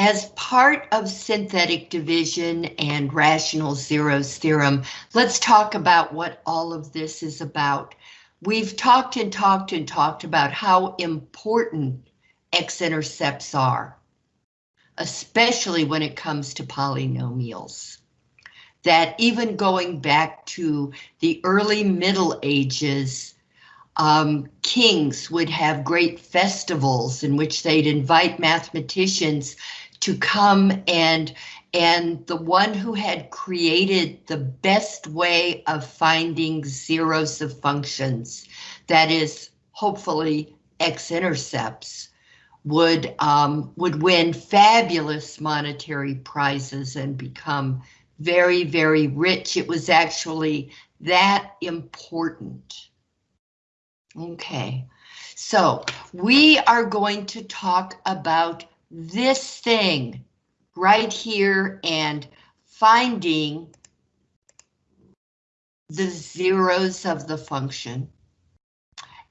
As part of synthetic division and rational zeros theorem, let's talk about what all of this is about. We've talked and talked and talked about how important x-intercepts are, especially when it comes to polynomials. That even going back to the early Middle Ages, um, kings would have great festivals in which they'd invite mathematicians to come and and the one who had created the best way of finding zeros of functions, that is hopefully x-intercepts, would um, would win fabulous monetary prizes and become very, very rich. It was actually that important. Okay, so we are going to talk about this thing right here and finding the zeros of the function.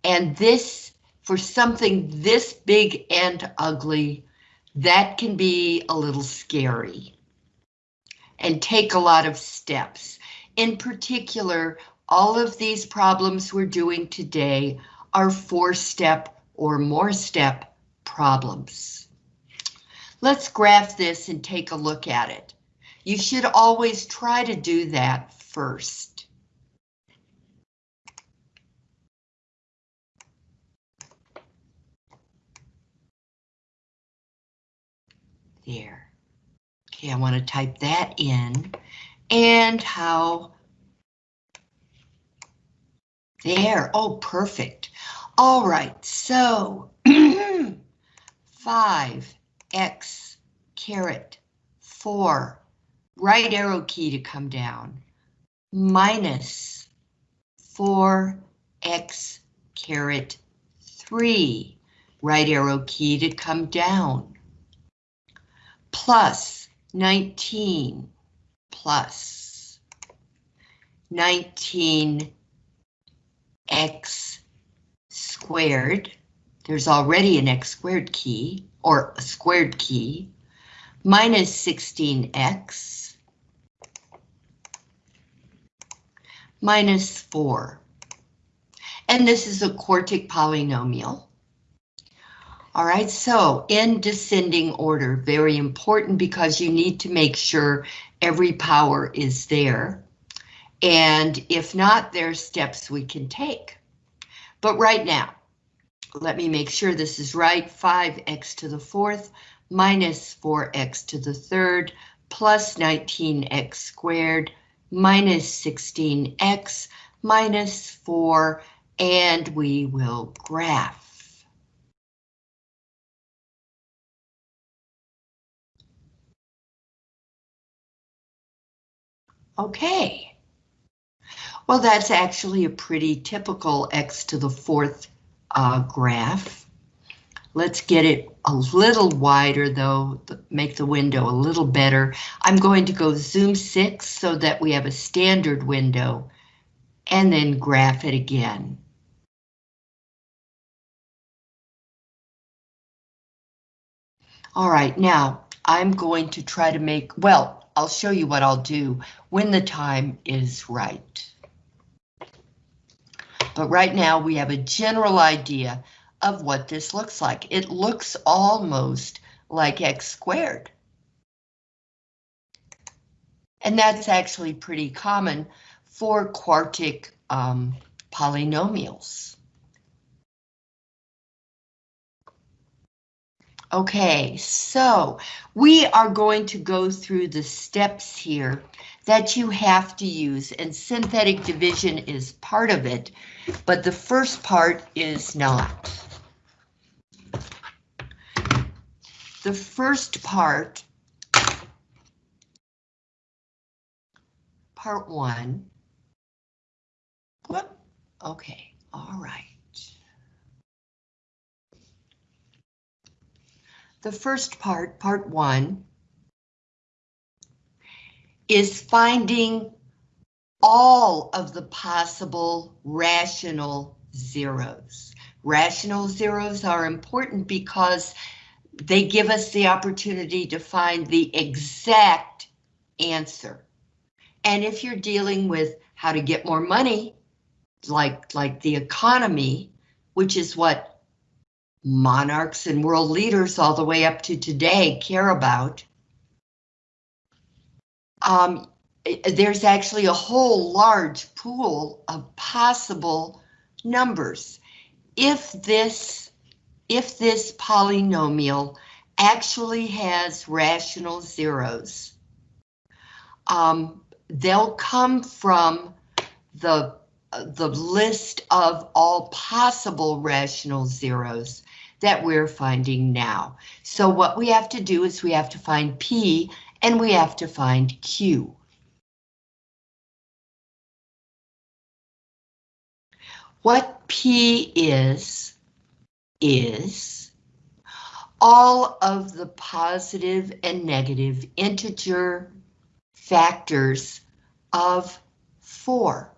And this, for something this big and ugly, that can be a little scary and take a lot of steps. In particular, all of these problems we're doing today are four-step or more step problems. Let's graph this and take a look at it. You should always try to do that first. There. Okay, I want to type that in and how there. Oh, perfect. All right, so five X caret 4, right arrow key to come down, minus 4x caret 3, right arrow key to come down, plus 19 plus 19x squared. There's already an x squared key or a squared key, minus 16x, minus 4. And this is a quartic polynomial. All right, so in descending order, very important because you need to make sure every power is there. And if not, there's steps we can take. But right now, let me make sure this is right, 5x to the fourth minus 4x to the third plus 19x squared minus 16x minus 4, and we will graph. Okay. Well, that's actually a pretty typical x to the fourth uh, graph. Let's get it a little wider though, make the window a little better. I'm going to go zoom six so that we have a standard window and then graph it again. All right, now I'm going to try to make, well, I'll show you what I'll do when the time is right. But right now we have a general idea of what this looks like. It looks almost like x squared. And that's actually pretty common for quartic um, polynomials. Okay, so we are going to go through the steps here that you have to use, and synthetic division is part of it, but the first part is not. The first part, part one, whoop, okay, all right. The first part, part one, is finding all of the possible rational zeros. Rational zeros are important because they give us the opportunity to find the exact answer. And if you're dealing with how to get more money, like, like the economy, which is what monarchs and world leaders all the way up to today care about, um, there's actually a whole large pool of possible numbers. If this, if this polynomial actually has rational zeros, um, they'll come from the the list of all possible rational zeros that we're finding now. So what we have to do is we have to find P and we have to find Q. What P is, is all of the positive and negative integer factors of 4.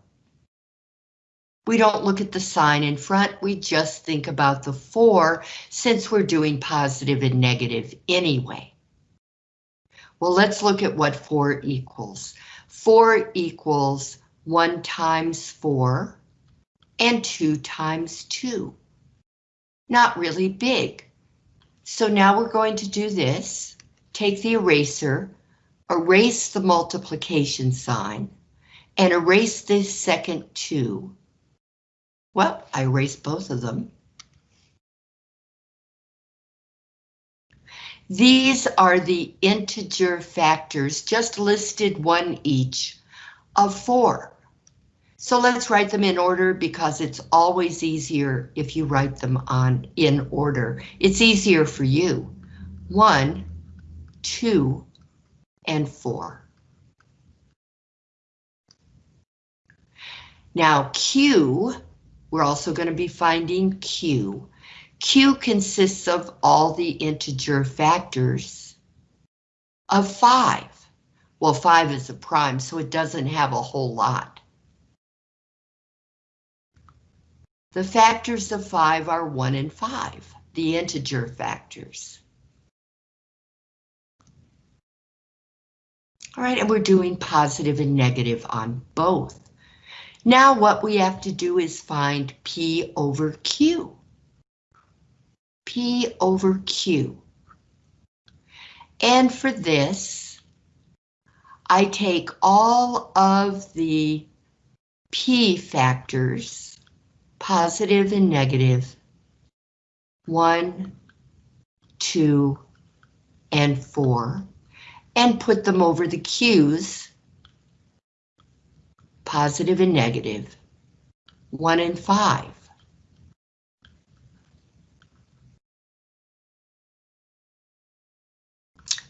We don't look at the sign in front, we just think about the 4 since we're doing positive and negative anyway. Well, let's look at what 4 equals. 4 equals 1 times 4 and 2 times 2. Not really big. So now we're going to do this. Take the eraser, erase the multiplication sign, and erase this second 2. Well, I erased both of them. These are the integer factors, just listed one each, of 4. So let's write them in order because it's always easier if you write them on in order. It's easier for you. 1, 2, and 4. Now Q, we're also going to be finding Q. Q consists of all the integer factors of 5. Well, 5 is a prime, so it doesn't have a whole lot. The factors of 5 are 1 and 5, the integer factors. All right, and we're doing positive and negative on both. Now what we have to do is find P over Q. P over Q. And for this, I take all of the P factors, positive and negative, one, two, and four, and put them over the Q's, positive and negative, one and five.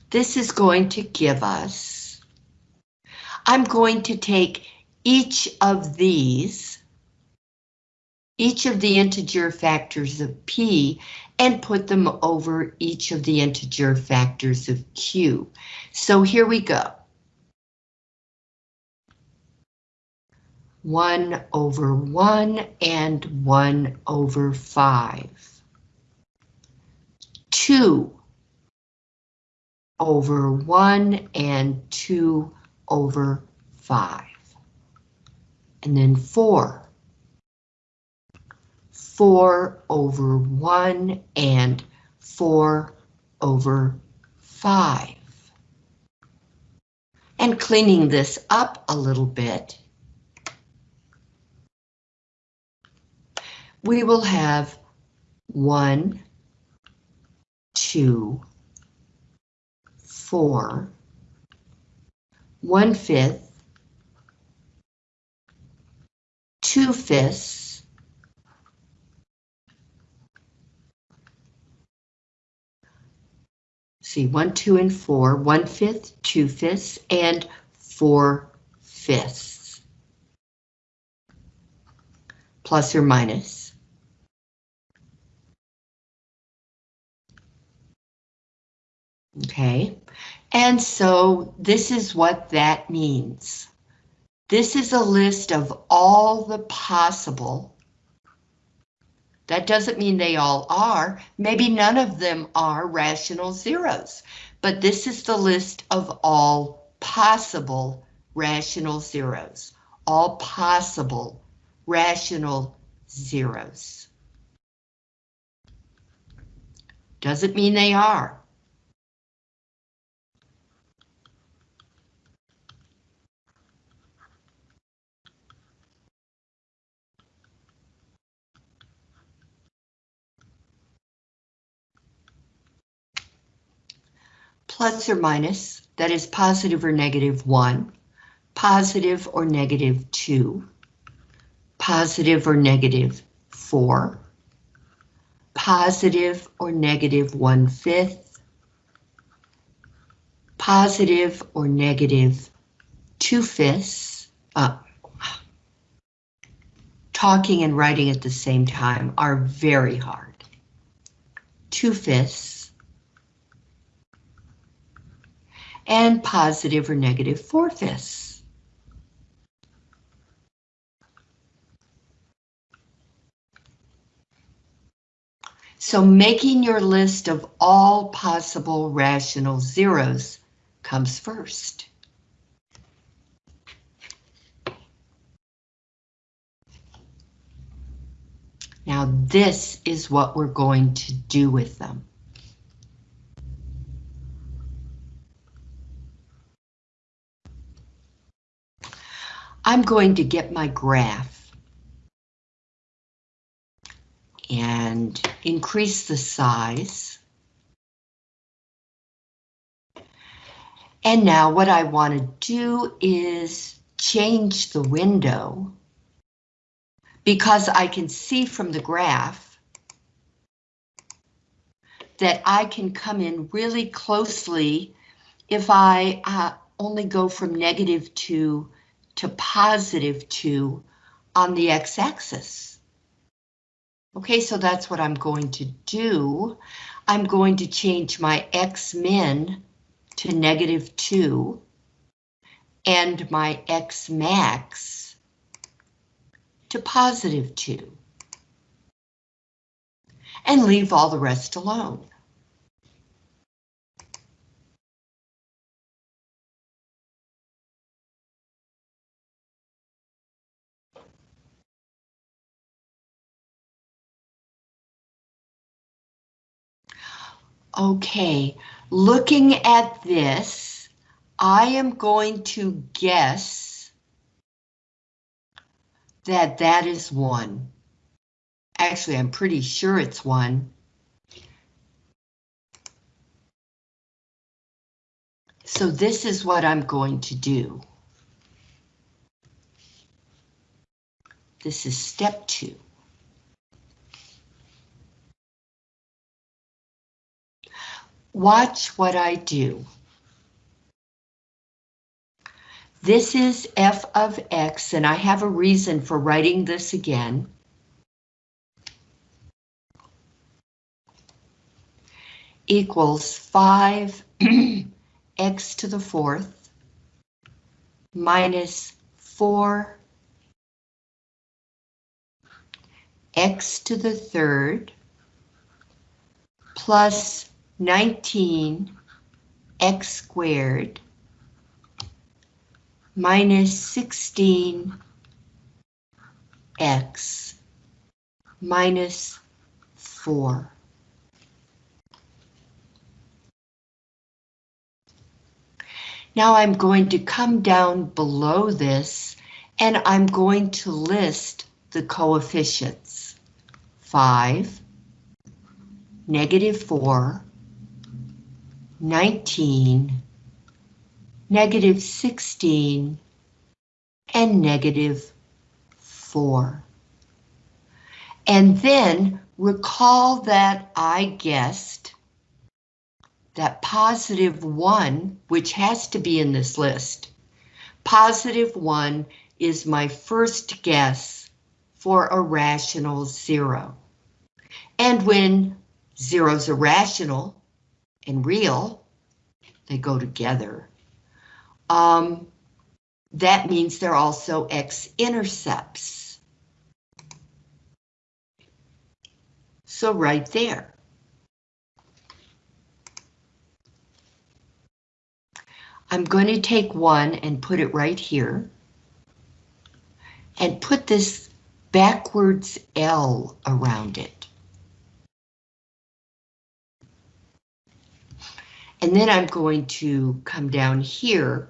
this is going to give us, I'm going to take each of these, each of the integer factors of P and put them over each of the integer factors of Q. So here we go. 1 over 1 and 1 over 5. 2 over 1 and 2 over 5. And then 4. 4 over 1 and 4 over 5. And cleaning this up a little bit, we will have 1, 2, four, one fifth, two fifths, see one, two, and four, one fifth, two fifths, and four fifths. Plus or minus. Okay, and so this is what that means. This is a list of all the possible That doesn't mean they all are. Maybe none of them are rational zeros, but this is the list of all possible rational zeros. All possible rational zeros. Doesn't mean they are. Plus or minus, that is positive or negative 1, positive or negative 2, positive or negative 4, positive or negative 1 fifth, positive or negative 2 fifths, uh, talking and writing at the same time are very hard. 2 fifths, and positive or negative four-fifths. So making your list of all possible rational zeros comes first. Now this is what we're going to do with them. I'm going to get my graph and increase the size. And now what I want to do is change the window because I can see from the graph that I can come in really closely if I uh, only go from negative to to positive 2 on the x-axis. Okay, so that's what I'm going to do. I'm going to change my x-min to negative 2 and my x-max to positive 2 and leave all the rest alone. Okay, looking at this, I am going to guess that that is one. Actually, I'm pretty sure it's one. So this is what I'm going to do. This is step two. Watch what I do. This is f of x, and I have a reason for writing this again. Equals 5 x to the fourth minus 4 x to the third plus 19 x squared minus 16 x minus 4. Now I'm going to come down below this and I'm going to list the coefficients. 5, negative 4, 19, negative 16, and negative 4. And then recall that I guessed that positive 1, which has to be in this list, positive 1 is my first guess for a rational zero. And when zeros are rational, and real, they go together. Um, that means they're also x-intercepts. So right there. I'm going to take one and put it right here. And put this backwards L around it. And then I'm going to come down here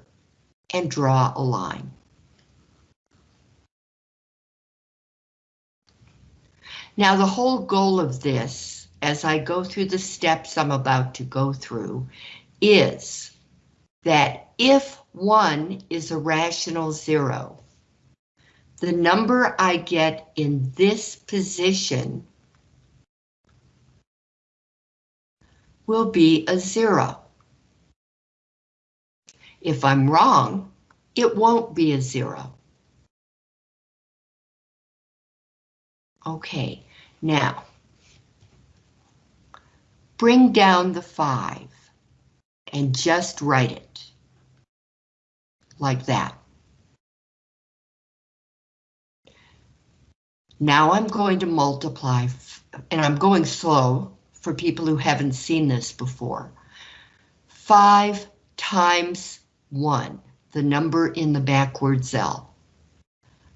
and draw a line. Now the whole goal of this, as I go through the steps I'm about to go through, is that if one is a rational zero, the number I get in this position will be a zero. If I'm wrong, it won't be a zero. Okay, now, bring down the five and just write it like that. Now I'm going to multiply, and I'm going slow for people who haven't seen this before. 5 times 1, the number in the backwards L.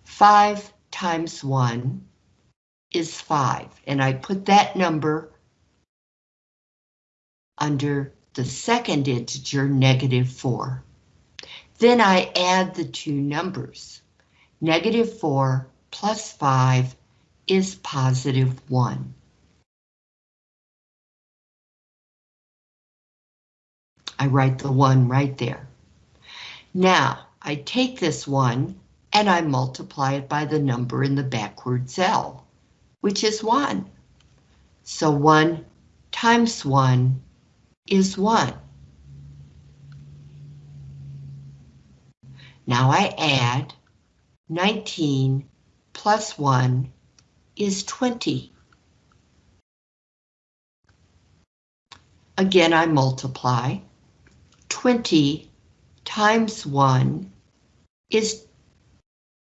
5 times 1 is 5, and I put that number under the second integer, negative 4. Then I add the two numbers. Negative 4 plus 5 is positive 1. I write the 1 right there. Now, I take this 1 and I multiply it by the number in the backwards L, which is 1. So 1 times 1 is 1. Now I add 19 plus 1 is 20. Again, I multiply. 20 times 1 is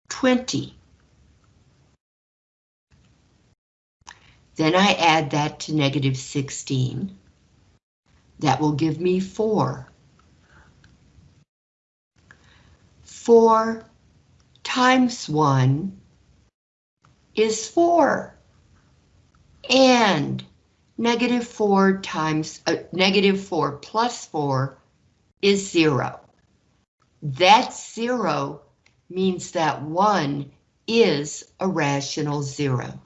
20. Then I add that to negative 16. That will give me 4. 4 times 1 is 4. And negative 4 times, uh, negative 4 plus 4 is 0. That 0 means that 1 is a rational 0.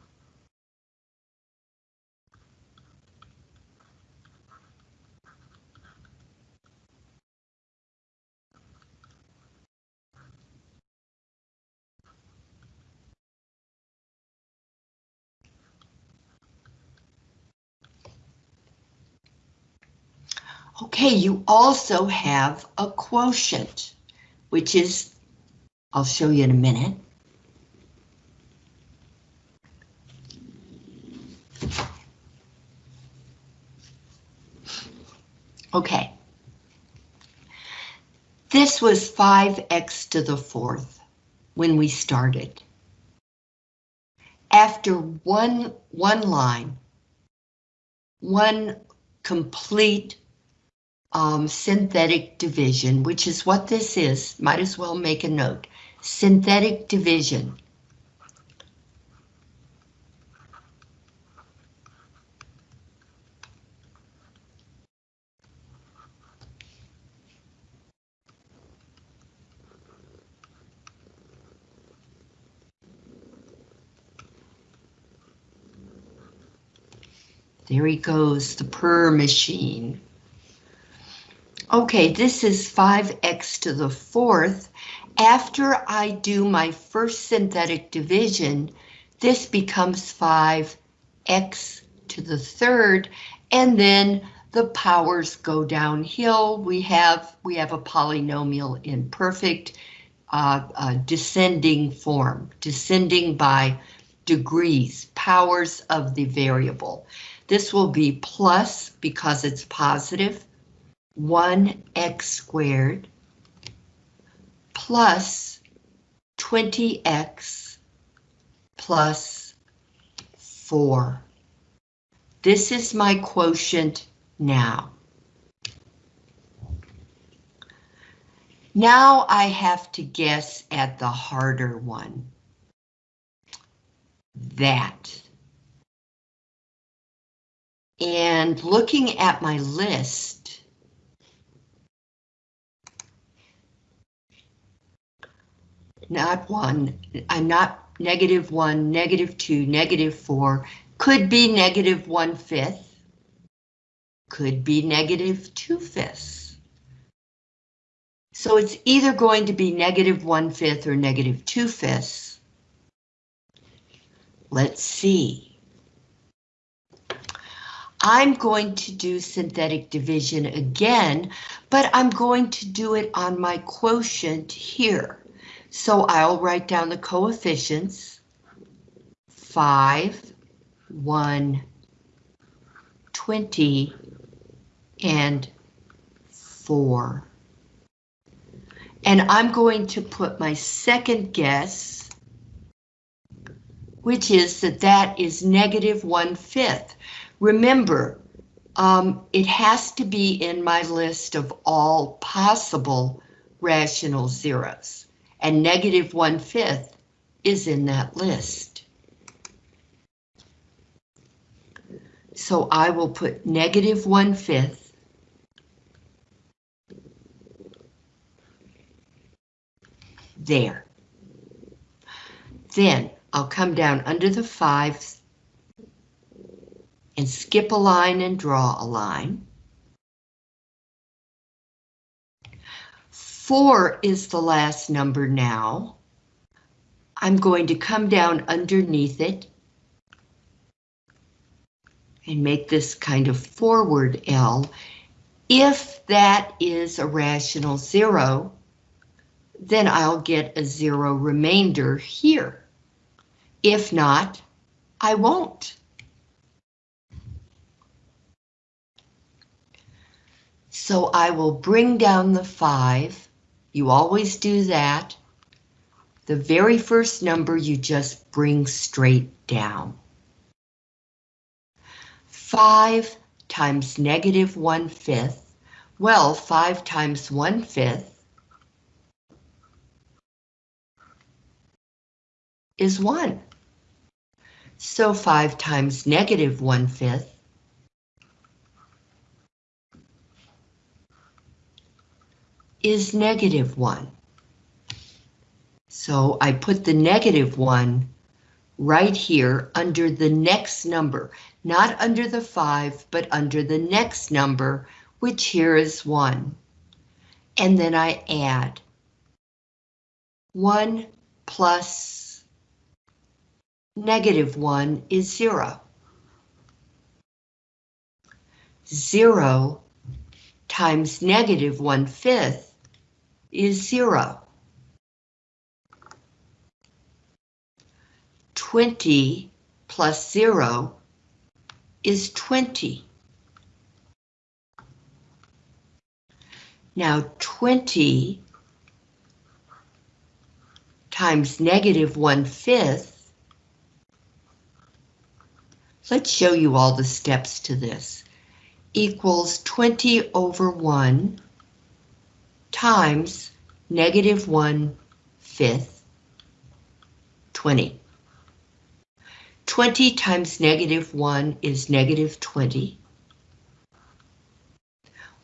Okay, you also have a quotient, which is, I'll show you in a minute. Okay. This was 5x to the fourth when we started. After one, one line, one complete um, synthetic division, which is what this is, might as well make a note. Synthetic division. There he goes, the purr machine. Okay, this is 5x to the fourth. After I do my first synthetic division, this becomes 5x to the third, and then the powers go downhill. We have we have a polynomial in perfect uh, uh, descending form, descending by degrees, powers of the variable. This will be plus because it's positive, 1x squared plus 20x plus 4. This is my quotient now. Now I have to guess at the harder one. That. And looking at my list, not one, I'm not negative one, negative two, negative four, could be negative one fifth, could be negative two fifths. So it's either going to be negative one fifth or negative two fifths. Let's see. I'm going to do synthetic division again, but I'm going to do it on my quotient here. So I'll write down the coefficients. 5, 1, 20, and 4. And I'm going to put my second guess, which is that that is negative 1 fifth. Remember, um, it has to be in my list of all possible rational zeros, and negative one-fifth is in that list. So I will put negative one-fifth there. Then I'll come down under the fives and skip a line and draw a line. Four is the last number now. I'm going to come down underneath it and make this kind of forward L. If that is a rational zero, then I'll get a zero remainder here. If not, I won't. So I will bring down the 5. You always do that. The very first number you just bring straight down. 5 times negative 1 fifth. Well, 5 times 1 fifth is 1. So 5 times negative 1 fifth is negative 1. So I put the negative 1 right here under the next number, not under the 5, but under the next number, which here is 1. And then I add 1 plus negative 1 is 0. 0 times negative 1 fifth is zero. 20 plus zero is 20. Now 20 times negative one fifth. Let's show you all the steps to this. Equals 20 over 1 times negative 1 fifth, 20. 20 times negative 1 is negative 20.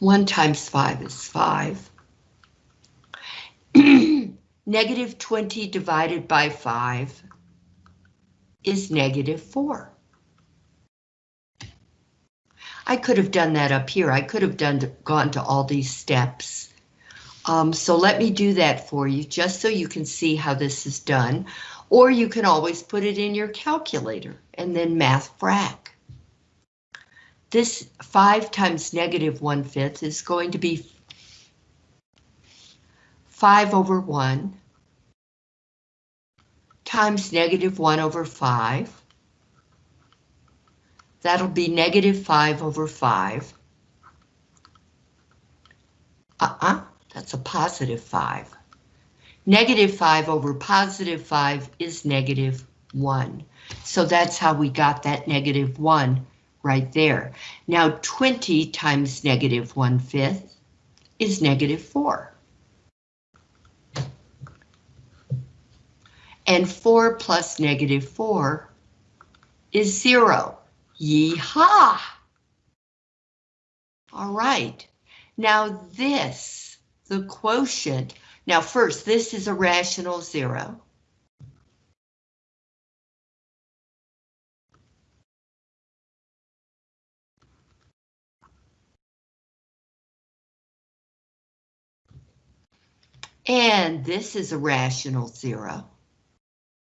1 times 5 is 5. negative 20 divided by 5 is negative 4. I could have done that up here. I could have done gone to all these steps um, so let me do that for you just so you can see how this is done. Or you can always put it in your calculator and then math frac. This 5 times negative 1 fifth is going to be 5 over 1 times negative 1 over 5. That'll be negative 5 over 5. Uh-uh. That's a positive 5. Negative 5 over positive 5 is negative 1. So that's how we got that negative 1 right there. Now 20 times negative 1 fifth is negative 4. And 4 plus negative 4 is 0. Yeehaw! All right, now this, the quotient, now first, this is a rational zero. And this is a rational zero.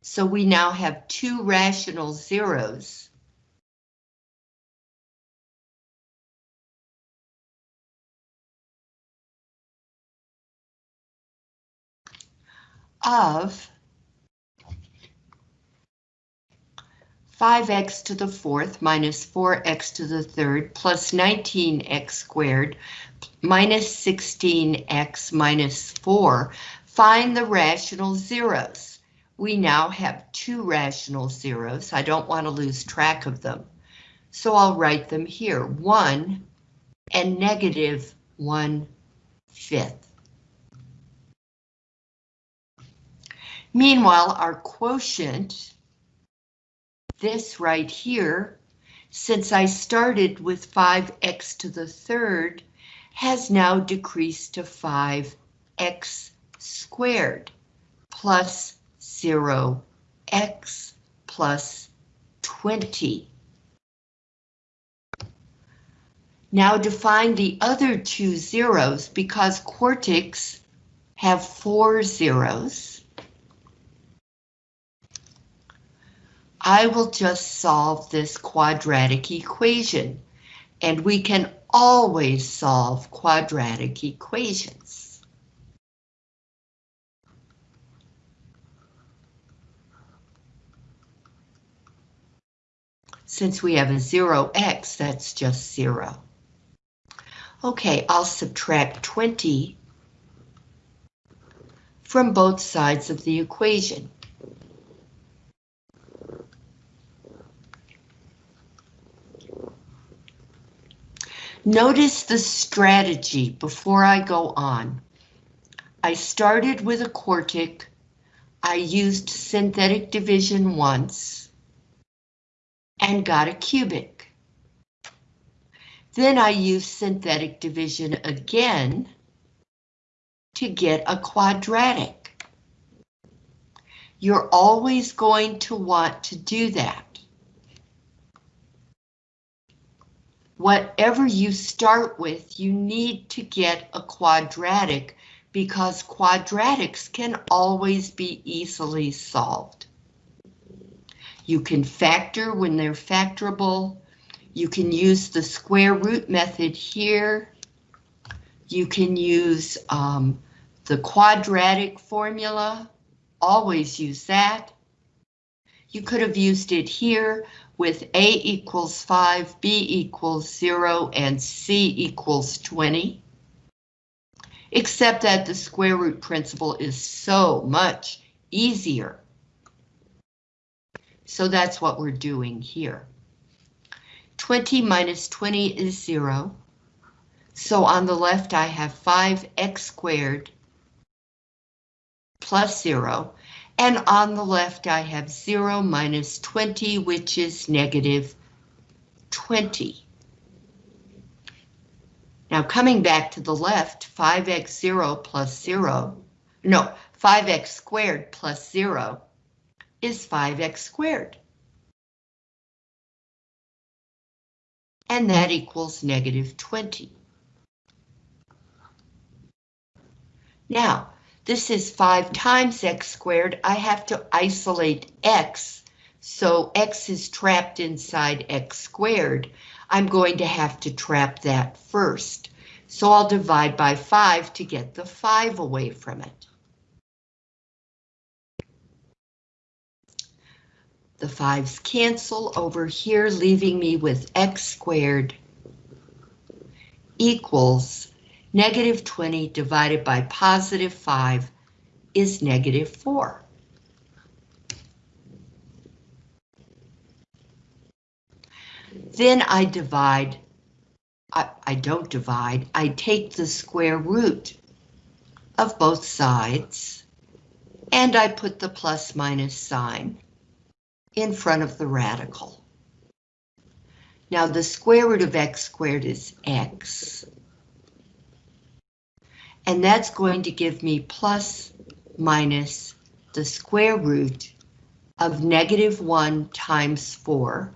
So we now have two rational zeros. Of 5x to the fourth minus 4x to the third plus 19x squared minus 16x minus 4. Find the rational zeros. We now have two rational zeros. I don't want to lose track of them. So I'll write them here. 1 and negative 1 fifth. Meanwhile, our quotient, this right here, since I started with 5x to the third, has now decreased to 5x squared plus 0x plus 20. Now define the other two zeros because quartics have four zeros. I will just solve this quadratic equation, and we can always solve quadratic equations. Since we have a 0x, that's just 0. Okay, I'll subtract 20 from both sides of the equation. Notice the strategy before I go on. I started with a quartic. I used synthetic division once and got a cubic. Then I used synthetic division again to get a quadratic. You're always going to want to do that. Whatever you start with, you need to get a quadratic because quadratics can always be easily solved. You can factor when they're factorable. You can use the square root method here. You can use um, the quadratic formula. Always use that. You could have used it here, with A equals 5, B equals 0, and C equals 20. Except that the square root principle is so much easier. So that's what we're doing here. 20 minus 20 is 0. So on the left I have 5x squared plus 0, and on the left, I have 0 minus 20, which is negative 20. Now coming back to the left, 5x0 plus 0, no, 5x squared plus 0 is 5x squared. And that equals negative 20. Now, this is 5 times x squared. I have to isolate x, so x is trapped inside x squared. I'm going to have to trap that first. So I'll divide by 5 to get the 5 away from it. The 5's cancel over here, leaving me with x squared equals Negative 20 divided by positive 5 is negative 4. Then I divide, I, I don't divide, I take the square root of both sides, and I put the plus minus sign in front of the radical. Now the square root of x squared is x. And that's going to give me plus minus the square root of negative 1 times 4,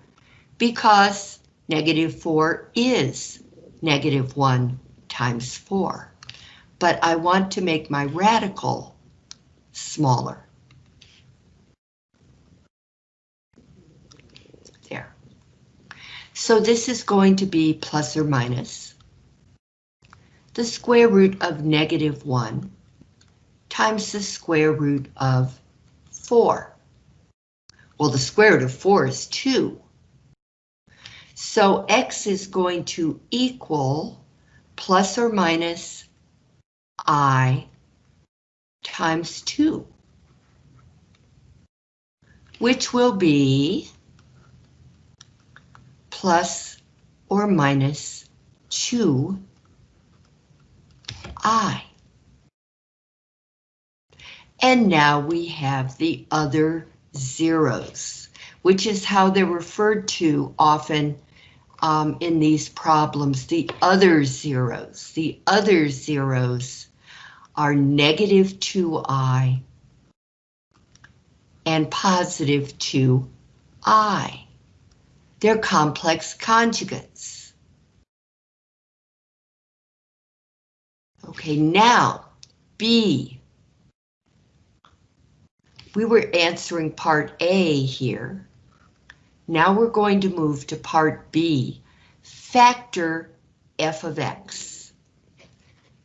because negative 4 is negative 1 times 4. But I want to make my radical smaller. There. So this is going to be plus or minus the square root of negative 1 times the square root of 4. Well, the square root of 4 is 2. So x is going to equal plus or minus i times 2, which will be plus or minus 2i. And now we have the other zeros, which is how they're referred to often um, in these problems, the other zeros. The other zeros are negative 2i and positive 2i. They're complex conjugates. Okay, now B we were answering part A here. Now we're going to move to part B, factor f of x.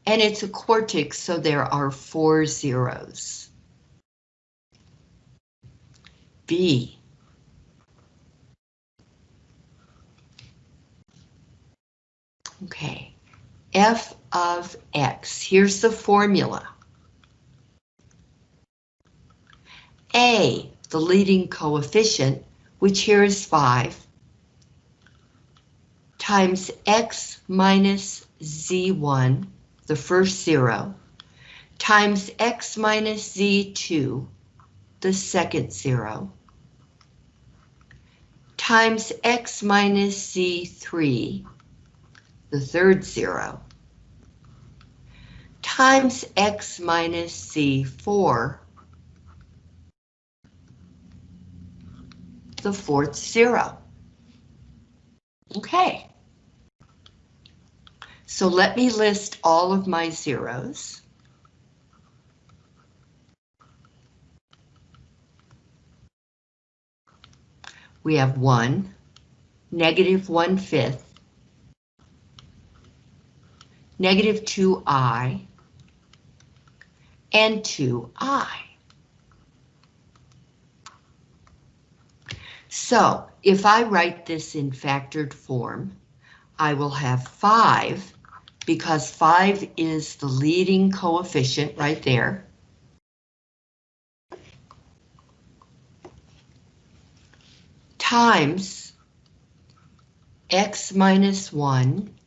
And it's a quartic, so there are four zeros. B. Okay, f of x, here's the formula. A, the leading coefficient, which here is 5, times x minus z1, the first zero, times x minus z2, the second zero, times x minus z3, the third zero, times x minus z4, the fourth zero. Okay. So let me list all of my zeros. We have one, negative one fifth, negative two i, and two i. So if I write this in factored form, I will have 5, because 5 is the leading coefficient right there. Times x minus 1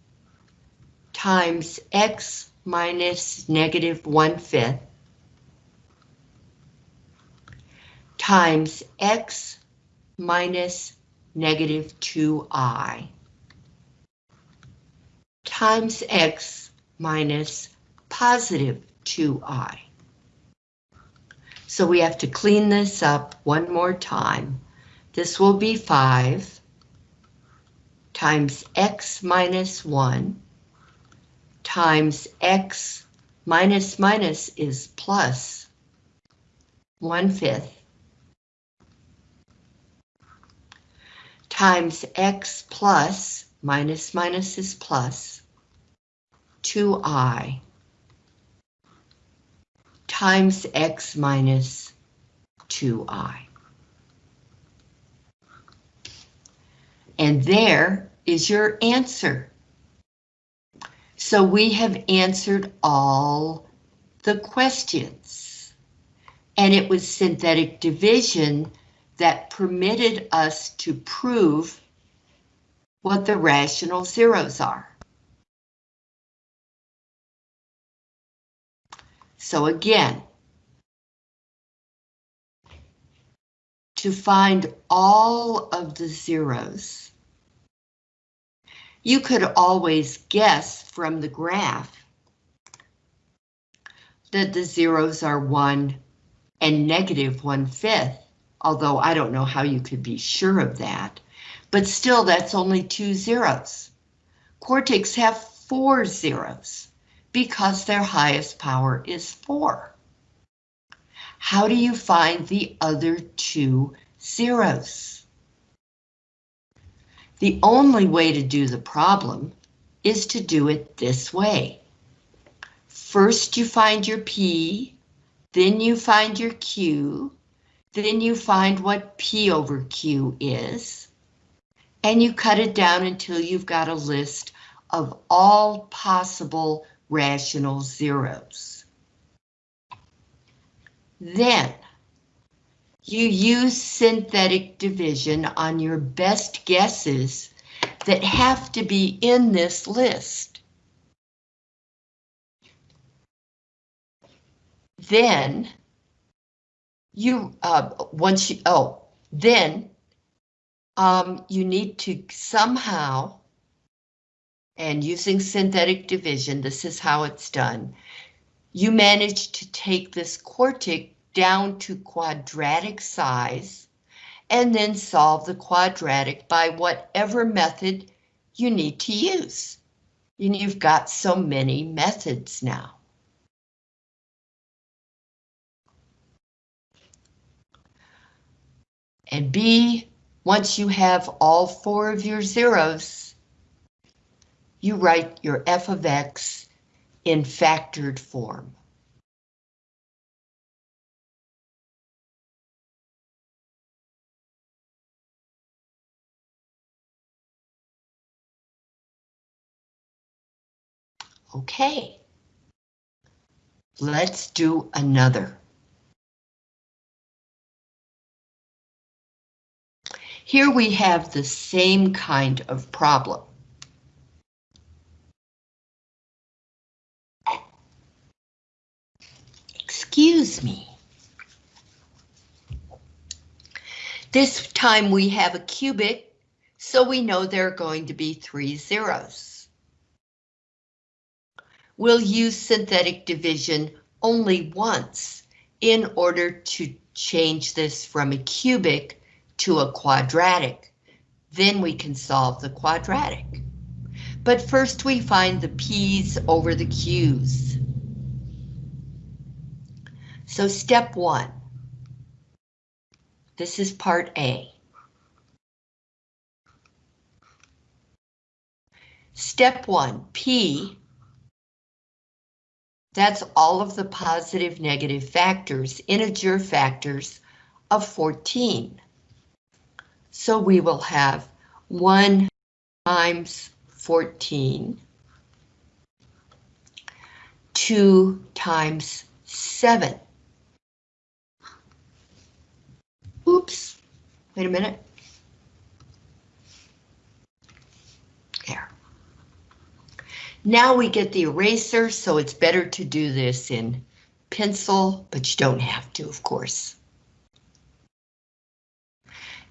times x minus negative 1 fifth times x minus negative 2i times x minus positive 2i. So we have to clean this up one more time. This will be 5 times x minus 1 times x minus minus is plus 1 fifth times x plus, minus minus is plus, 2i times x minus 2i. And there is your answer. So we have answered all the questions. And it was synthetic division that permitted us to prove what the rational zeros are. So again, to find all of the zeros, you could always guess from the graph that the zeros are 1 and negative 1 fifth, although I don't know how you could be sure of that. But still, that's only two zeros. Quartics have four zeros because their highest power is 4. How do you find the other two zeros? The only way to do the problem is to do it this way. First you find your P, then you find your Q, then you find what P over Q is, and you cut it down until you've got a list of all possible rational zeros. Then, you use synthetic division on your best guesses that have to be in this list. Then, you, uh, once you, oh, then um, you need to somehow, and using synthetic division, this is how it's done. You manage to take this quartic down to quadratic size and then solve the quadratic by whatever method you need to use. And you've got so many methods now. And B, once you have all four of your zeros, you write your f of x in factored form. Okay. Let's do another. Here we have the same kind of problem. Excuse me. This time we have a cubic, so we know there are going to be three zeros. We'll use synthetic division only once in order to change this from a cubic to a quadratic. Then we can solve the quadratic. But first we find the P's over the Q's. So step one. This is part A. Step one, P, that's all of the positive negative factors, integer factors of 14. So we will have 1 times 14, 2 times 7. Oops, wait a minute. There. Now we get the eraser, so it's better to do this in pencil, but you don't have to, of course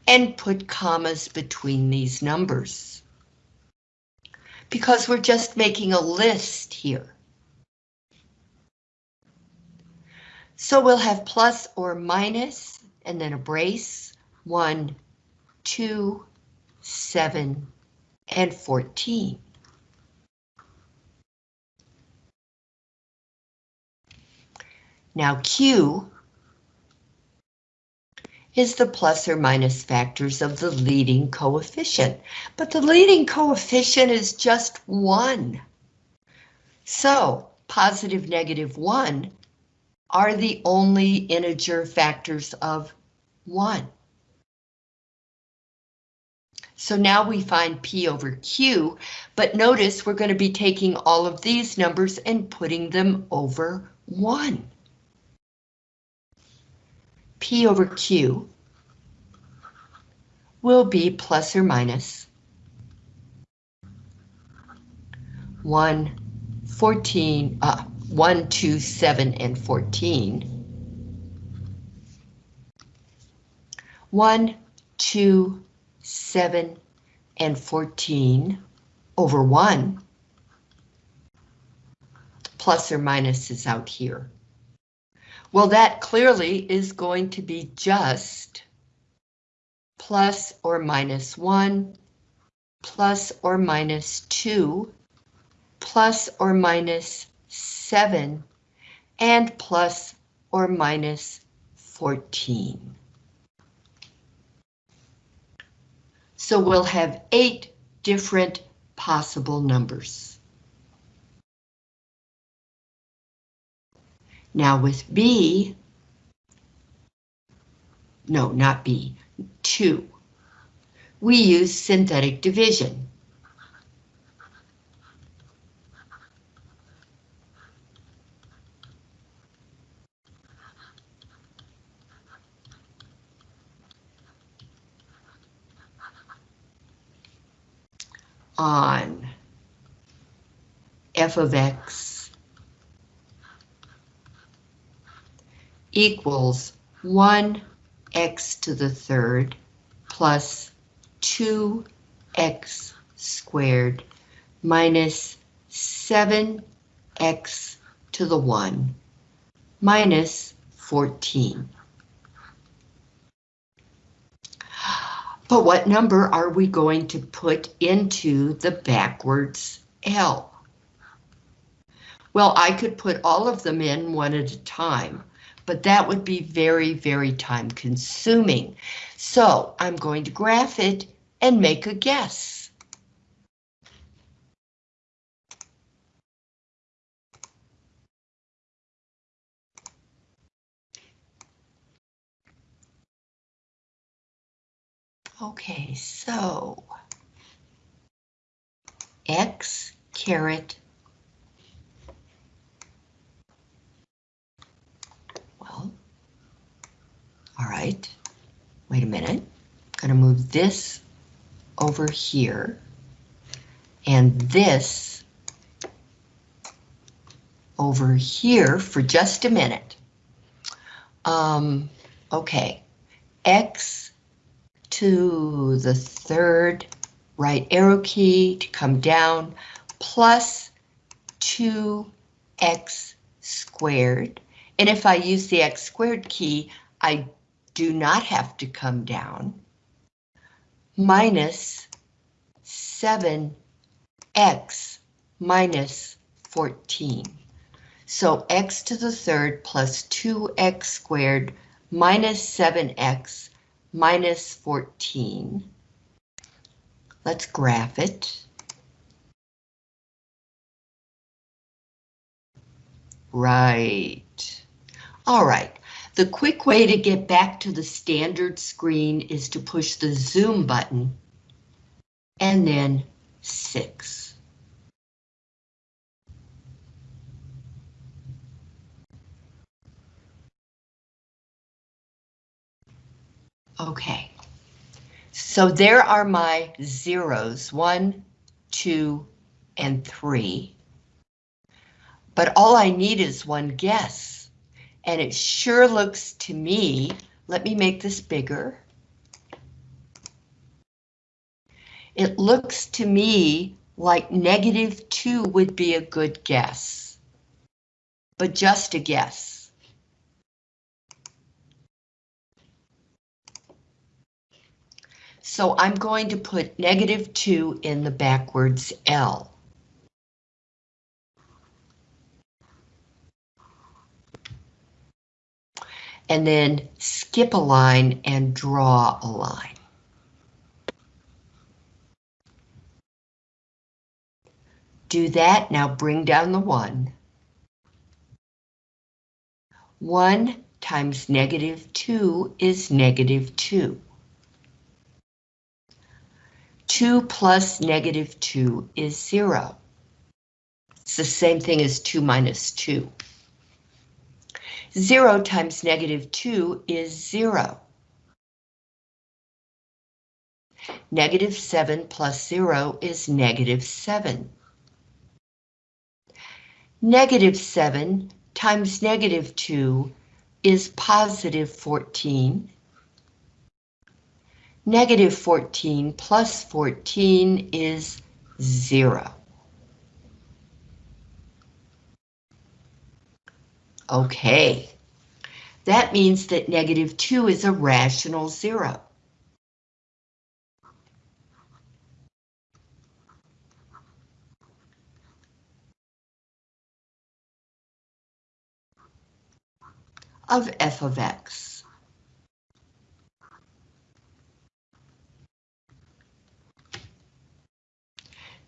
and put commas between these numbers. Because we're just making a list here. So we'll have plus or minus, and then a brace, 1, 2, 7, and 14. Now Q is the plus or minus factors of the leading coefficient. But the leading coefficient is just 1. So, positive, negative 1 are the only integer factors of 1. So now we find P over Q, but notice we're going to be taking all of these numbers and putting them over 1. P over Q will be plus or minus 1, 14, uh, 1, 2, 7, and 14. 1, 2, 7, and 14 over 1. Plus or minus is out here. Well, that clearly is going to be just plus or minus 1, plus or minus 2, plus or minus 7, and plus or minus 14. So we'll have eight different possible numbers. Now with B, no, not B, 2, we use synthetic division. on f of x equals 1x to the third plus 2x squared minus 7x to the 1 minus 14. But what number are we going to put into the backwards L? Well, I could put all of them in one at a time, but that would be very, very time consuming. So I'm going to graph it and make a guess. Okay, so X caret well, all right, wait a minute, I'm gonna move this over here and this over here for just a minute. Um, okay, X to the third right arrow key to come down, plus 2x squared. And if I use the x squared key, I do not have to come down, minus 7x minus 14. So x to the third plus 2x squared minus 7x minus 14. Let's graph it. Right. All right. The quick way to get back to the standard screen is to push the zoom button and then 6. Okay, so there are my zeros, one, two, and three. But all I need is one guess. And it sure looks to me, let me make this bigger. It looks to me like negative two would be a good guess. But just a guess. So I'm going to put negative 2 in the backwards L. And then skip a line and draw a line. Do that, now bring down the 1. 1 times negative 2 is negative 2. 2 plus negative 2 is 0. It's the same thing as 2 minus 2. 0 times negative 2 is 0. Negative 7 plus 0 is negative 7. Negative 7 times negative 2 is positive 14. Negative 14 plus 14 is 0. Okay, that means that negative 2 is a rational zero. of f of x.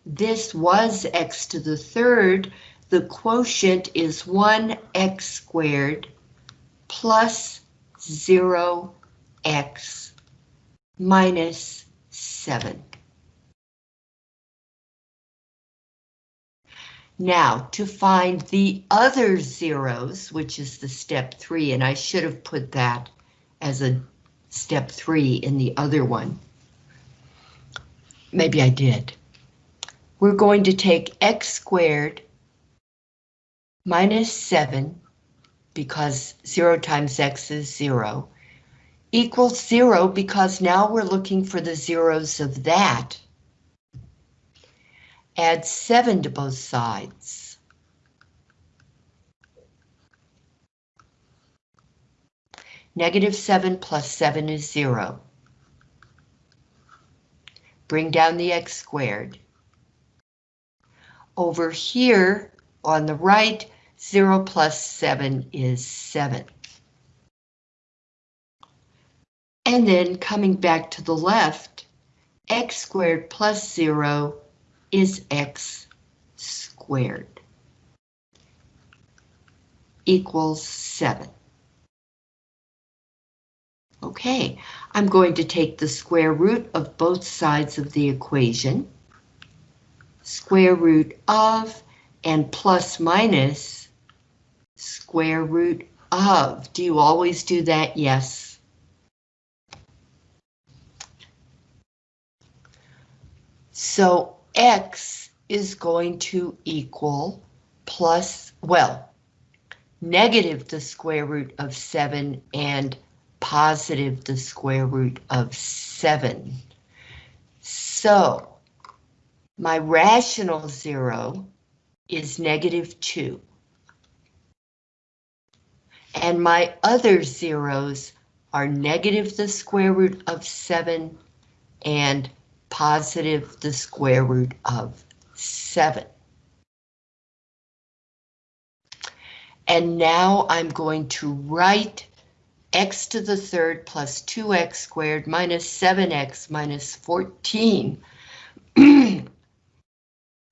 This was x to the third. The quotient is 1x squared plus 0x minus 7. Now, to find the other zeros, which is the step three, and I should have put that as a step three in the other one. Maybe I did. We're going to take x squared minus 7, because 0 times x is 0, equals 0 because now we're looking for the zeros of that Add 7 to both sides. Negative 7 plus 7 is 0. Bring down the x squared. Over here, on the right, 0 plus 7 is 7. And then coming back to the left, x squared plus 0 is x squared equals 7. Okay, I'm going to take the square root of both sides of the equation. Square root of and plus minus square root of. Do you always do that? Yes. So x is going to equal plus, well, negative the square root of 7 and positive the square root of 7. So, my rational zero is negative 2. And my other zeros are negative the square root of 7 and positive the square root of 7. And now I'm going to write x to the third plus 2x squared minus 7x minus 14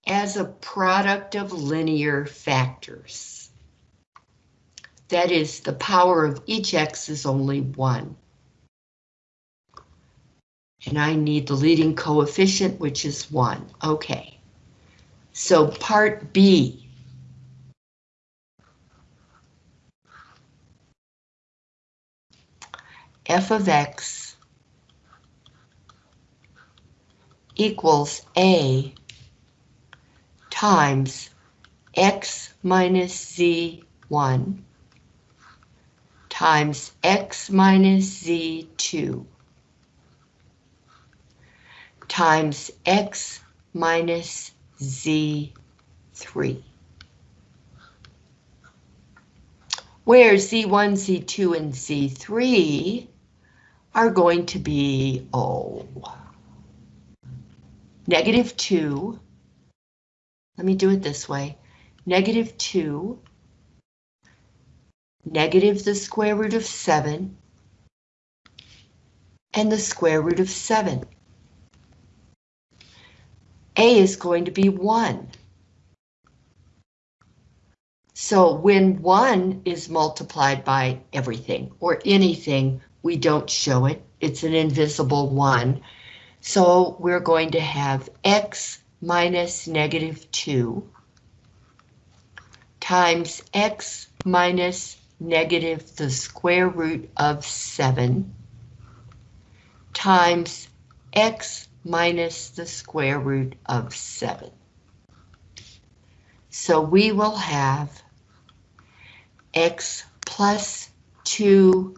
as a product of linear factors. That is, the power of each x is only 1. And I need the leading coefficient, which is 1. Okay. So part B. f of x equals a times x minus z1 times x minus z2 times x minus z3. Where z1, z2, and z3 are going to be, oh, negative 2. Let me do it this way. Negative 2, negative the square root of 7, and the square root of 7. A is going to be 1. So when 1 is multiplied by everything or anything, we don't show it. It's an invisible 1. So we're going to have x minus negative 2 times x minus negative the square root of 7 times x minus the square root of 7. So we will have x plus 2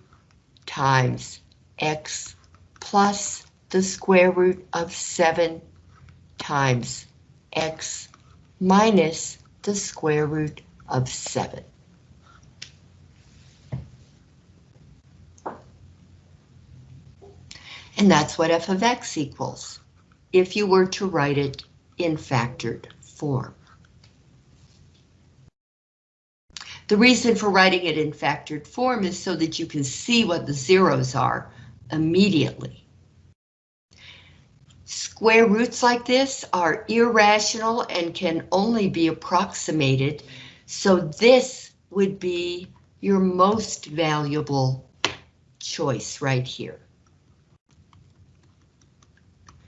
times x plus the square root of 7 times x minus the square root of 7. And that's what f of x equals, if you were to write it in factored form. The reason for writing it in factored form is so that you can see what the zeros are immediately. Square roots like this are irrational and can only be approximated, so this would be your most valuable choice right here.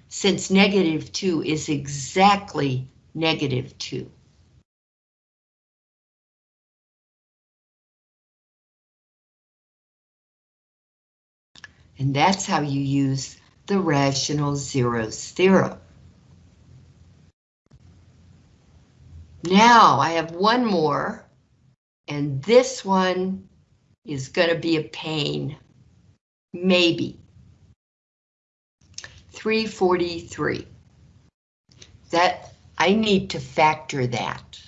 Since negative 2 is exactly negative 2. And that's how you use the rational zeros theorem. Now I have one more, and this one is going to be a pain. Maybe. 343. That I need to factor that.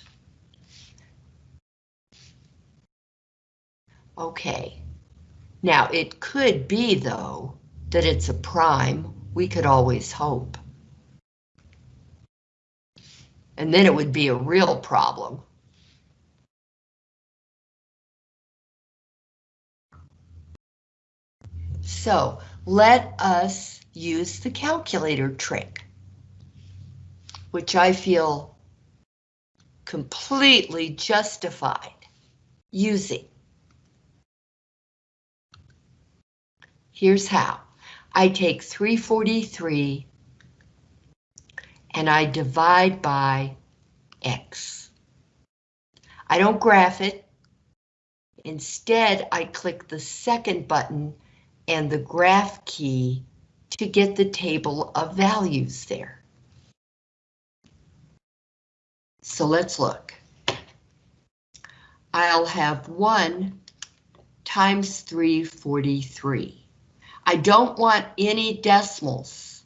Okay. Now, it could be, though, that it's a prime. We could always hope. And then it would be a real problem. So let us use the calculator trick, which I feel completely justified using. Here's how. I take 343 and I divide by X. I don't graph it. Instead, I click the second button and the graph key to get the table of values there. So let's look. I'll have 1 times 343. I don't want any decimals.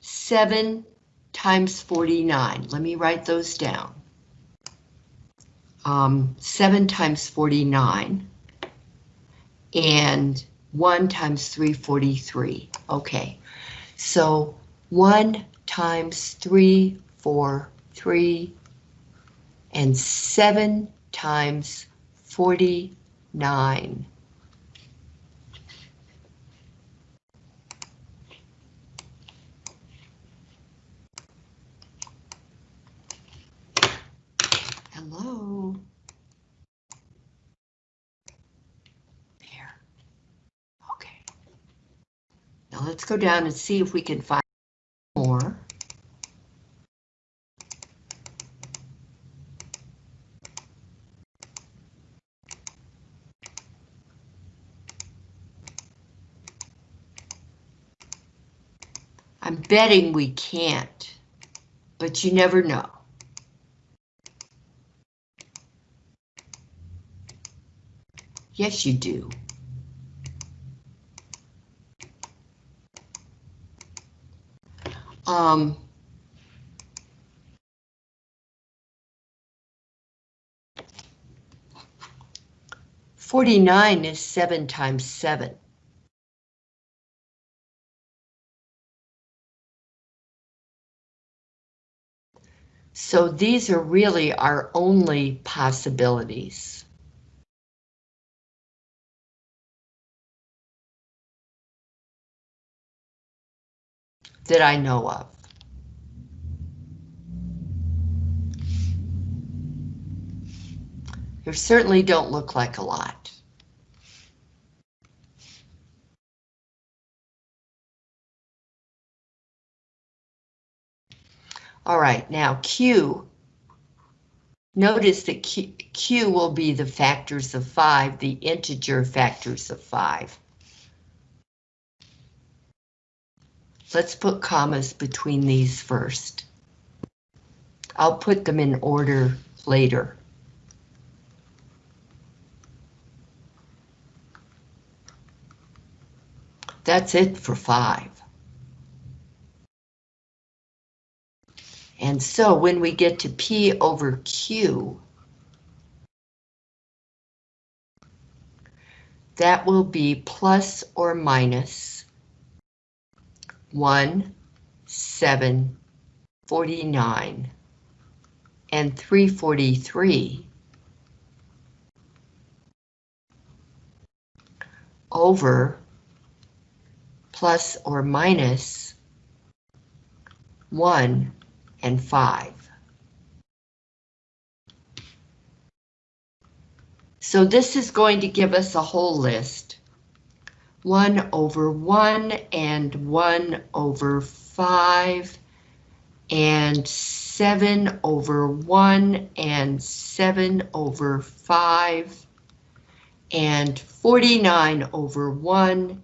7 times 49. Let me write those down. Um, 7 times 49 and 1 times 343. Okay, so 1 times 3, 4, 3, and 7 times 49. Hello. There. Okay. Now let's go down and see if we can find more. I'm betting we can't, but you never know. Yes, you do. Um, Forty-nine is seven times seven. So these are really our only possibilities. That I know of. They certainly don't look like a lot. All right, now Q. Notice that Q, Q will be the factors of 5, the integer factors of 5. Let's put commas between these first. I'll put them in order later. That's it for five. And so when we get to P over Q, that will be plus or minus 1, 7, 49, and 343 over plus or minus 1 and 5. So this is going to give us a whole list. 1 over 1 and 1 over 5 and 7 over 1 and 7 over 5 and 49 over 1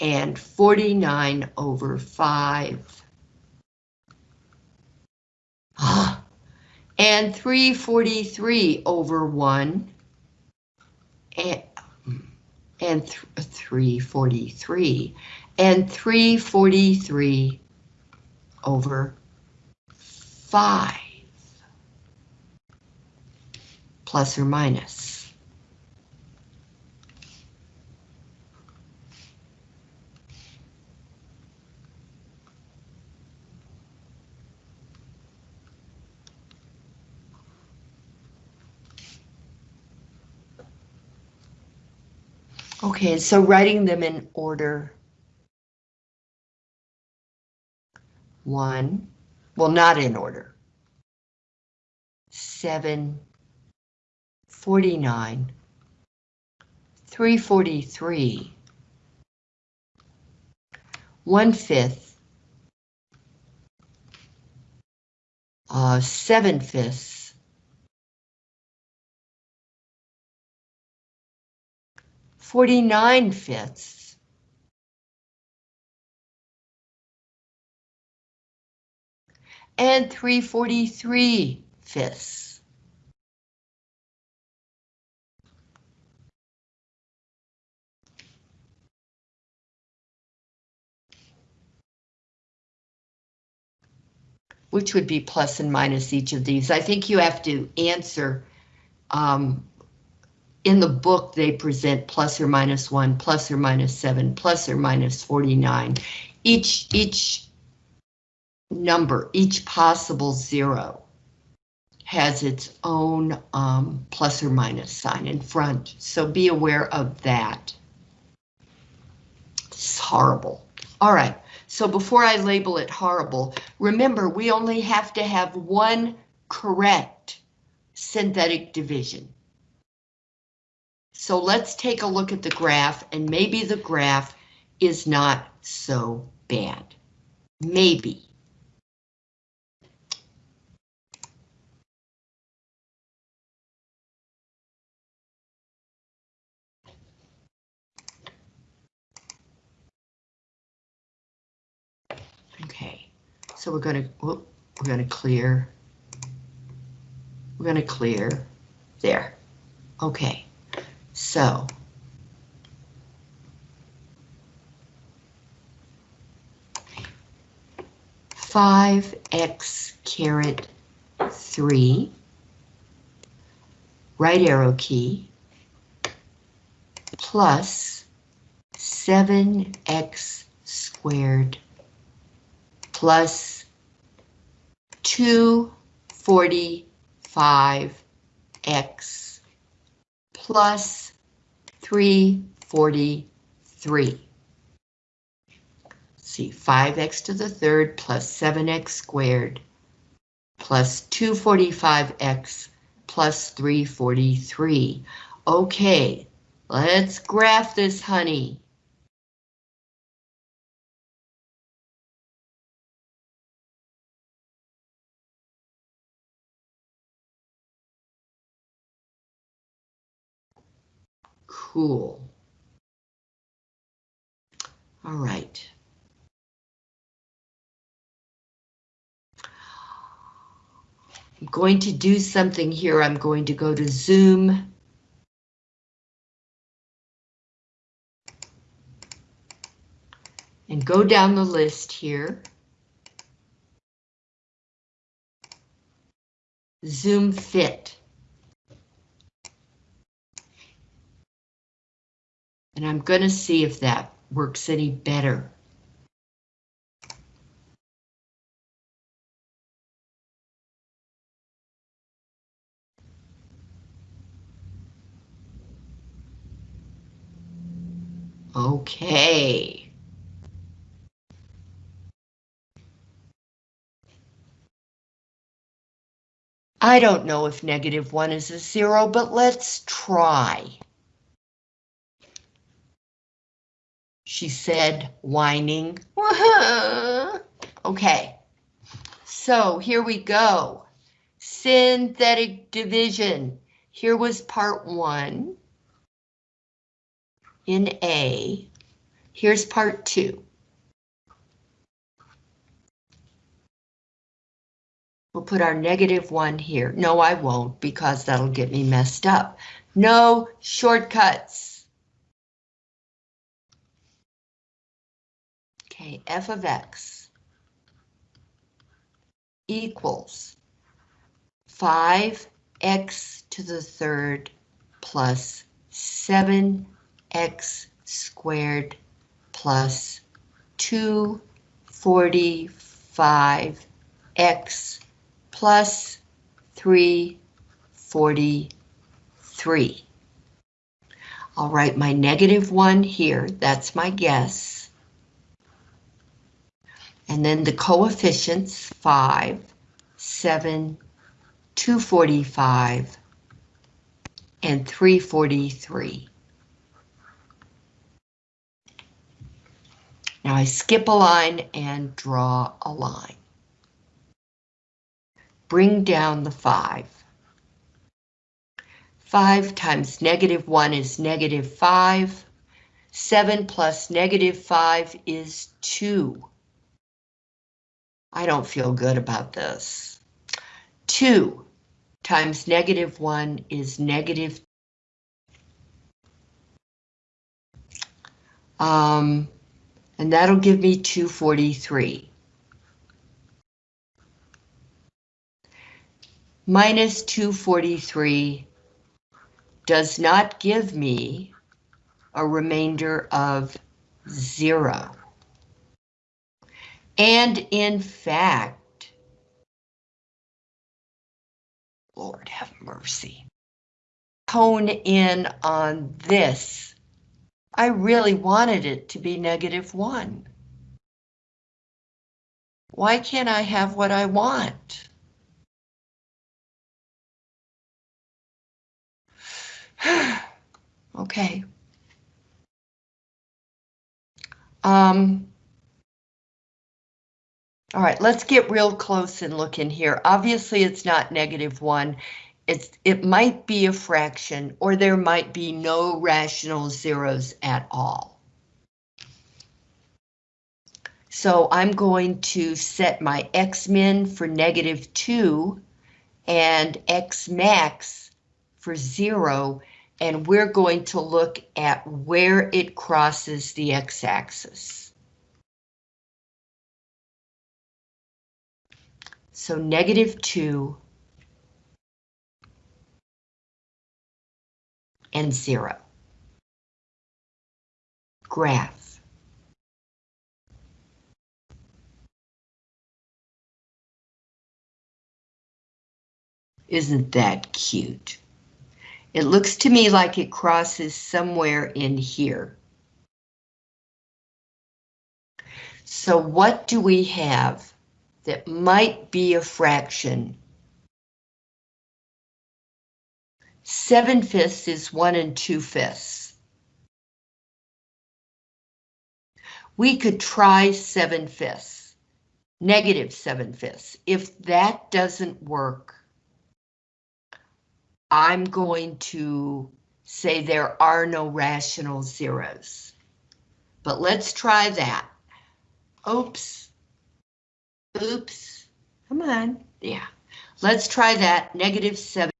and 49 over 5. Ah, and 343 over 1 and, and th 343 and 343 over 5 plus or minus. Okay, so writing them in order. One, well, not in order. Seven, 49, 343, one fifth, uh, seven fifths, 49 fifths. And 343 fifths. Which would be plus and minus each of these. I think you have to answer um, in the book, they present plus or minus one, plus or minus seven, plus or minus 49. Each, each number, each possible zero has its own um, plus or minus sign in front, so be aware of that. It's horrible. All right, so before I label it horrible, remember we only have to have one correct synthetic division. So let's take a look at the graph and maybe the graph is not so bad. Maybe. Okay, so we're going to we're going to clear. We're going to clear there. Okay. So. Five X caret three, right arrow key, plus seven X squared. Plus two forty-five X. Plus 343. See, 5x to the third plus 7x squared plus 245x plus 343. Okay, let's graph this, honey. Cool. All right. I'm going to do something here. I'm going to go to Zoom. And go down the list here. Zoom Fit. And I'm going to see if that works any better. Okay. I don't know if negative one is a zero, but let's try. She said, whining. okay, so here we go. Synthetic division. Here was part one in A. Here's part two. We'll put our negative one here. No, I won't because that'll get me messed up. No shortcuts. Okay, f of x equals 5x to the third plus 7 x squared plus 245x plus 343. I'll write my negative 1 here, that's my guess. And then the coefficients 5, 7, 245, and 343. Now I skip a line and draw a line. Bring down the 5. 5 times negative 1 is negative 5. 7 plus negative 5 is 2. I don't feel good about this. 2 times negative 1 is negative. Um, and that'll give me 243. Minus 243 does not give me a remainder of zero. And in fact, Lord have mercy, hone in on this I really wanted it to be negative one. Why can't I have what I want? okay. Um, all right, let's get real close and look in here. Obviously, it's not negative one it's, it might be a fraction or there might be no rational zeros at all. So I'm going to set my x min for negative 2 and x max for 0 and we're going to look at where it crosses the x-axis. So negative 2 and zero. Graph. Isn't that cute? It looks to me like it crosses somewhere in here. So what do we have that might be a fraction 7 fifths is 1 and 2 fifths. We could try 7 fifths, negative 7 fifths. If that doesn't work, I'm going to say there are no rational zeros. But let's try that. Oops. Oops. Come on. Yeah. Let's try that, negative 7.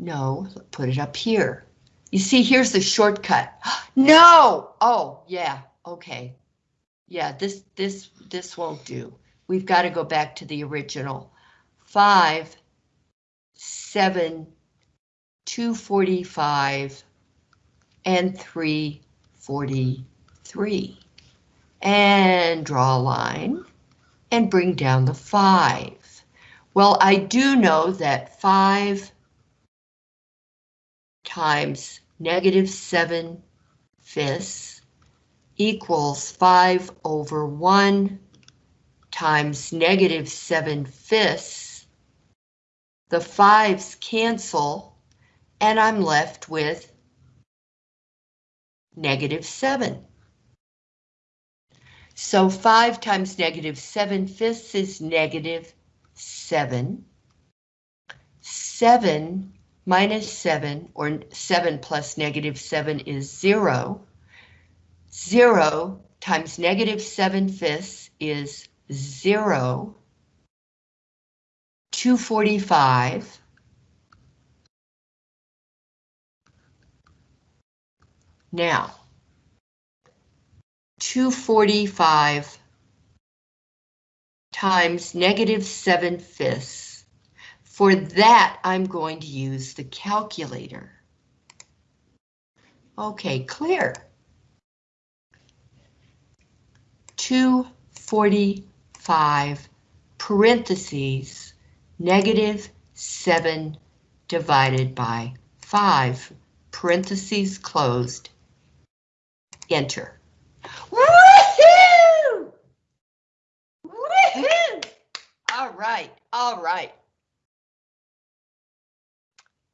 No, put it up here. You see, here's the shortcut. No! Oh, yeah, okay. Yeah, this, this, this won't do. We've got to go back to the original. 5, 7, 245, and 343. And draw a line and bring down the 5. Well, I do know that 5 times negative 7 fifths equals 5 over 1 times negative 7 fifths. The 5's cancel, and I'm left with negative 7. So 5 times negative 7 fifths is negative 7. 7 minus 7, or 7 plus negative 7 is 0. 0 times negative 7 fifths is 0. 245. Now, 245 times negative 7 fifths for that, I'm going to use the calculator. Okay, clear. 245 parentheses negative 7 divided by 5 parentheses closed. Enter. Woohoo! Woohoo! All right, all right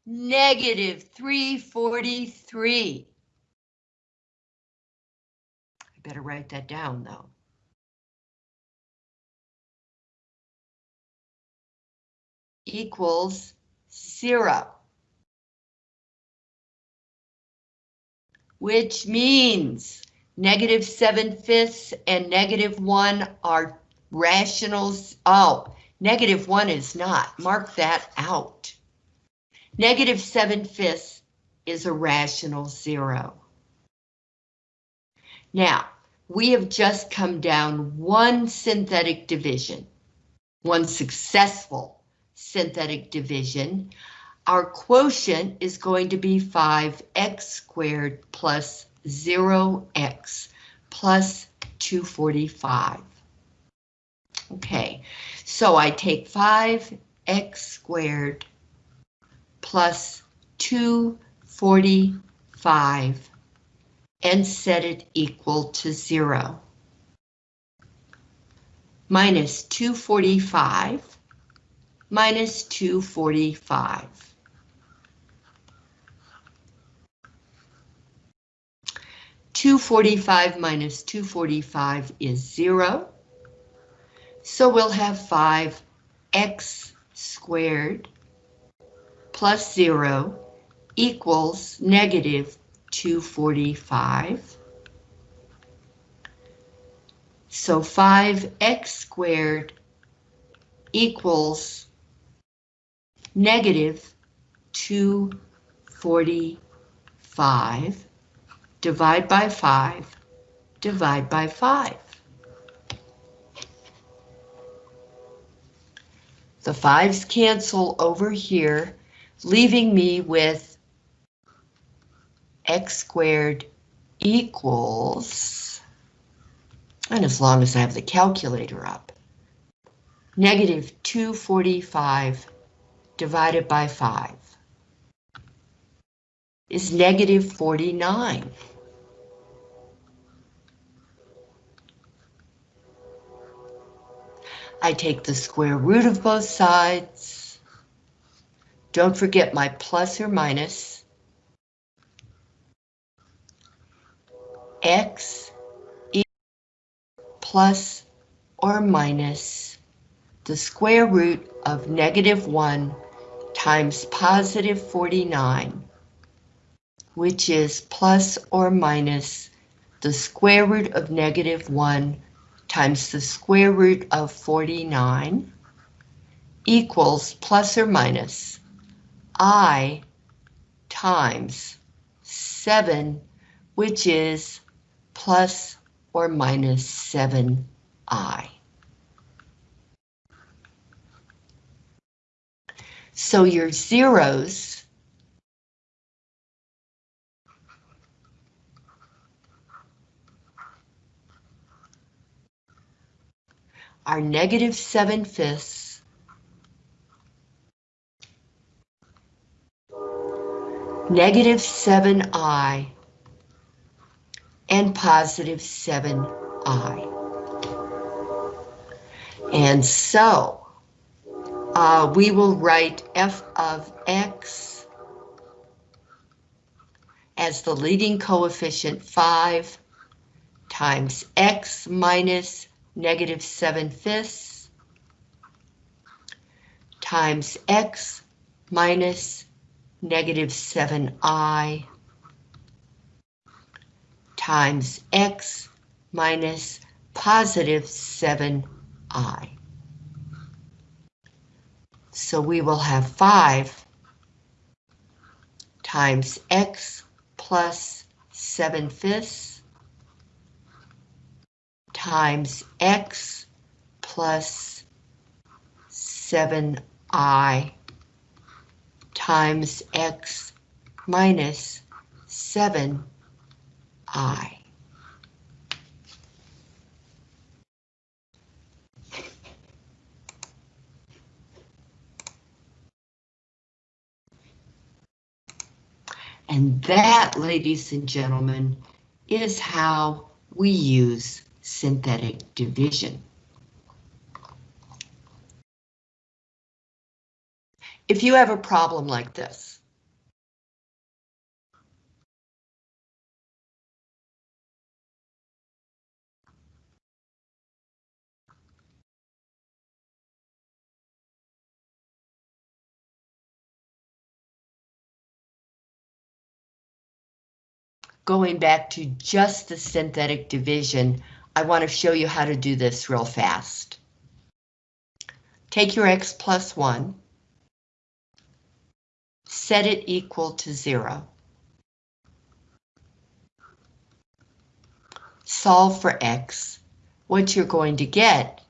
negative 343. I better write that down though. Equals zero. Which means negative 7 fifths and negative 1 are rationals. Oh, negative 1 is not. Mark that out. Negative 7 fifths is a rational zero. Now, we have just come down one synthetic division, one successful synthetic division. Our quotient is going to be 5x squared plus 0x plus 245. Okay, so I take 5x squared plus 245 and set it equal to zero. Minus 245 minus 245. Two forty-five minus two forty-five is zero. So we'll have five x squared plus 0 equals negative 245. So 5x squared equals negative 245. Divide by 5. Divide by 5. The 5's cancel over here leaving me with x squared equals, and as long as I have the calculator up, negative 245 divided by 5 is negative 49. I take the square root of both sides. Don't forget my plus or minus. X plus or minus the square root of negative 1 times positive 49, which is plus or minus the square root of negative 1 times the square root of 49 equals plus or minus i times 7, which is plus or minus 7i. So your zeros are negative 7 fifths, negative 7i, and positive 7i. And so, uh, we will write f of x as the leading coefficient 5 times x minus negative 7 fifths times x minus negative 7i times x minus positive 7i. So we will have 5 times x plus 7 fifths times x plus 7i times x minus 7i. And that, ladies and gentlemen, is how we use synthetic division. If you have a problem like this, going back to just the synthetic division, I want to show you how to do this real fast. Take your x plus 1, set it equal to 0. Solve for x. What you're going to get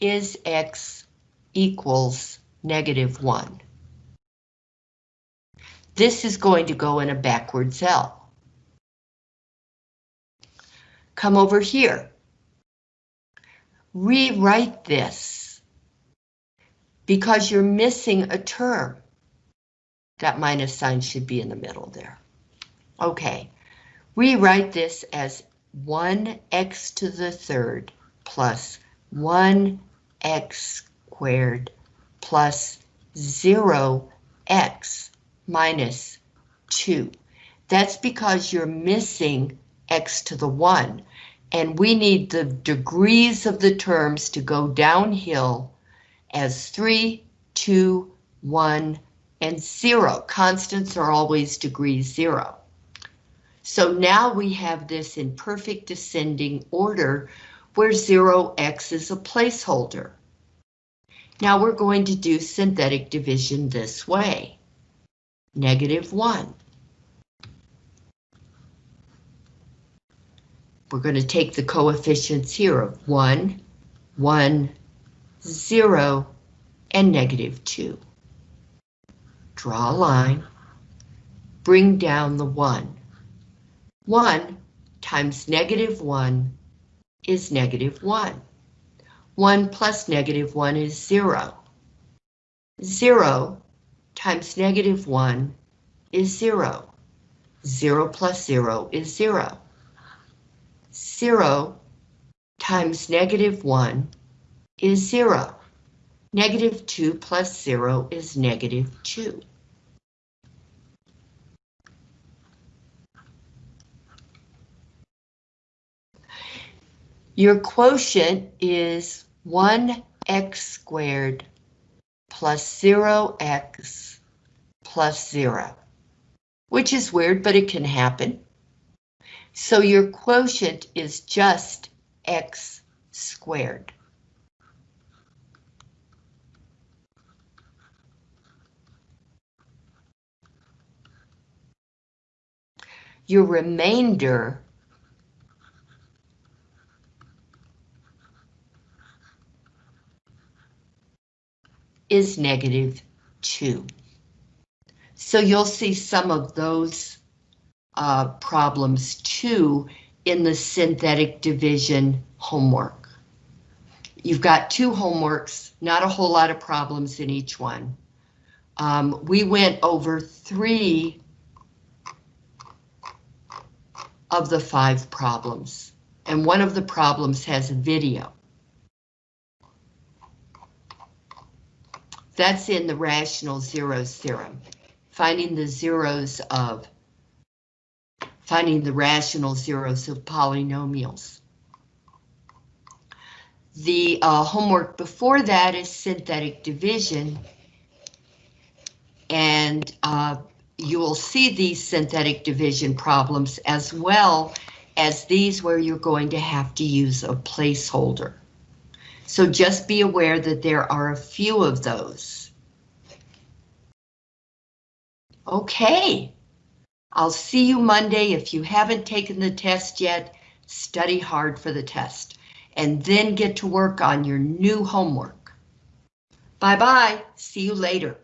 is x equals negative 1. This is going to go in a backward cell come over here. Rewrite this because you're missing a term. That minus sign should be in the middle there. Okay, rewrite this as 1x to the third plus 1x squared plus 0x minus 2. That's because you're missing x to the 1. And we need the degrees of the terms to go downhill as 3, 2, 1, and 0. Constants are always degree 0. So now we have this in perfect descending order where 0x is a placeholder. Now we're going to do synthetic division this way. Negative 1. We're going to take the coefficients here of 1, 1, 0, and negative 2. Draw a line. Bring down the 1. 1 times negative 1 is negative 1. 1 plus negative 1 is 0. 0 times negative 1 is 0. 0 plus 0 is 0. 0 times negative 1 is 0. Negative 2 plus 0 is negative 2. Your quotient is 1x squared plus 0x plus 0, which is weird, but it can happen. So your quotient is just x squared. Your remainder is negative 2. So you'll see some of those uh, problems too in the synthetic division homework. You've got two homeworks, not a whole lot of problems in each one. Um, we went over three of the five problems, and one of the problems has a video. That's in the rational zeros theorem, finding the zeros of, finding the rational zeros of polynomials. The uh, homework before that is synthetic division, and uh, you will see these synthetic division problems as well as these where you're going to have to use a placeholder. So just be aware that there are a few of those. Okay, I'll see you Monday. If you haven't taken the test yet, study hard for the test and then get to work on your new homework. Bye-bye, see you later.